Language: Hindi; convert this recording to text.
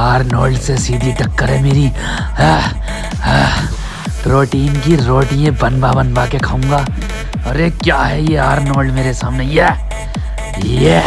आर्नोल्ड से सीधी टक्कर है मेरी। प्रोटीन की रोटी बनवा बनवा के खाऊँगा। अरे क्या है ये आर्नोल्ड मेरे सामने? ये ये